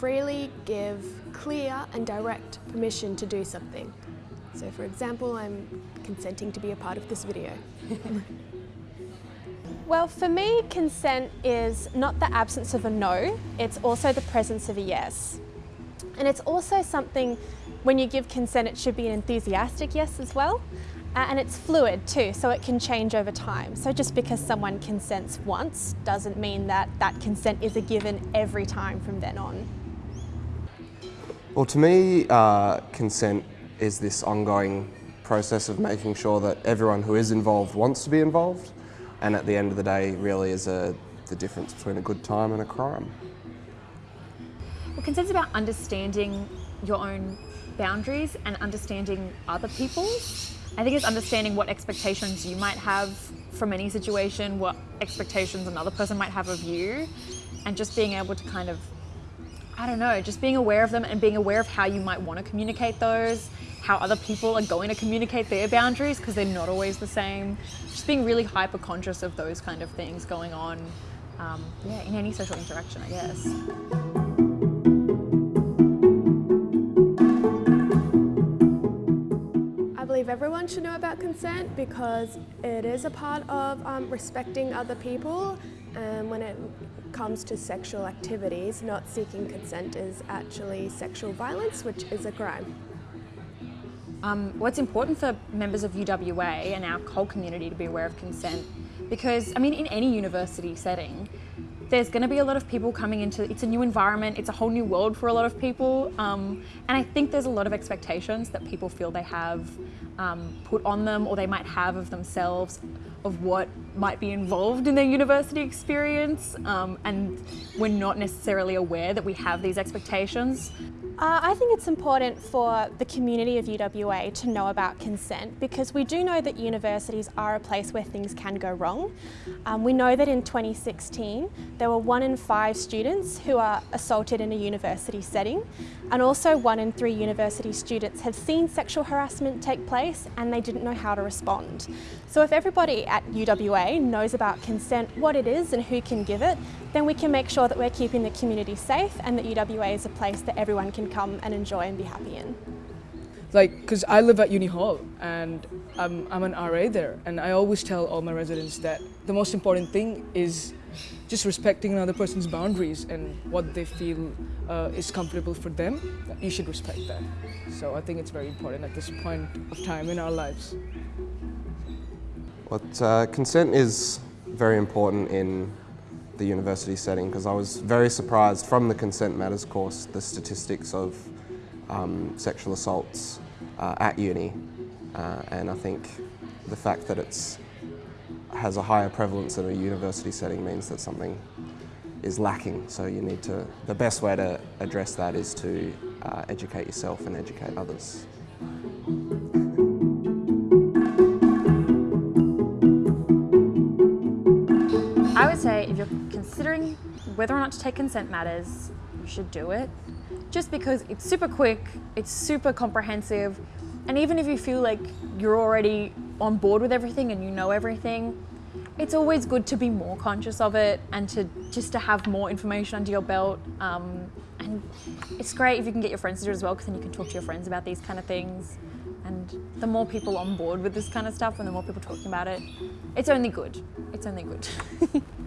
freely give clear and direct permission to do something. So for example, I'm consenting to be a part of this video. Well, for me, consent is not the absence of a no, it's also the presence of a yes. And it's also something, when you give consent, it should be an enthusiastic yes as well. Uh, and it's fluid too, so it can change over time. So just because someone consents once doesn't mean that that consent is a given every time from then on. Well, to me, uh, consent is this ongoing process of making sure that everyone who is involved wants to be involved and at the end of the day really is a, the difference between a good time and a crime. Well, consent's about understanding your own boundaries and understanding other people's. I think it's understanding what expectations you might have from any situation, what expectations another person might have of you, and just being able to kind of, I don't know, just being aware of them and being aware of how you might want to communicate those, how other people are going to communicate their boundaries because they're not always the same. Just being really hyper conscious of those kind of things going on um, yeah, in any social interaction, I guess. I believe everyone should know about consent because it is a part of um, respecting other people and when it comes to sexual activities, not seeking consent is actually sexual violence, which is a crime. Um, what's important for members of UWA and our whole community to be aware of consent because, I mean, in any university setting, there's going to be a lot of people coming into it's a new environment it's a whole new world for a lot of people um, and I think there's a lot of expectations that people feel they have um, put on them or they might have of themselves of what might be involved in their university experience um, and we're not necessarily aware that we have these expectations uh, I think it's important for the community of UWA to know about consent because we do know that universities are a place where things can go wrong. Um, we know that in 2016 there were one in five students who are assaulted in a university setting and also one in three university students have seen sexual harassment take place and they didn't know how to respond. So if everybody at UWA knows about consent, what it is and who can give it, then we can make sure that we're keeping the community safe and that UWA is a place that everyone can come and enjoy and be happy in. Like, because I live at Uni Hall and I'm, I'm an RA there and I always tell all my residents that the most important thing is just respecting another person's boundaries and what they feel uh, is comfortable for them, you should respect that. So I think it's very important at this point of time in our lives. But uh, consent is very important in the university setting because I was very surprised from the Consent Matters course, the statistics of um, sexual assaults uh, at uni. Uh, and I think the fact that it's has a higher prevalence in a university setting means that something is lacking. So you need to, the best way to address that is to uh, educate yourself and educate others. Whether or not to take consent matters, you should do it. Just because it's super quick, it's super comprehensive, and even if you feel like you're already on board with everything and you know everything, it's always good to be more conscious of it and to just to have more information under your belt. Um, and it's great if you can get your friends to do it as well because then you can talk to your friends about these kind of things. And the more people on board with this kind of stuff and the more people talking about it, it's only good. It's only good.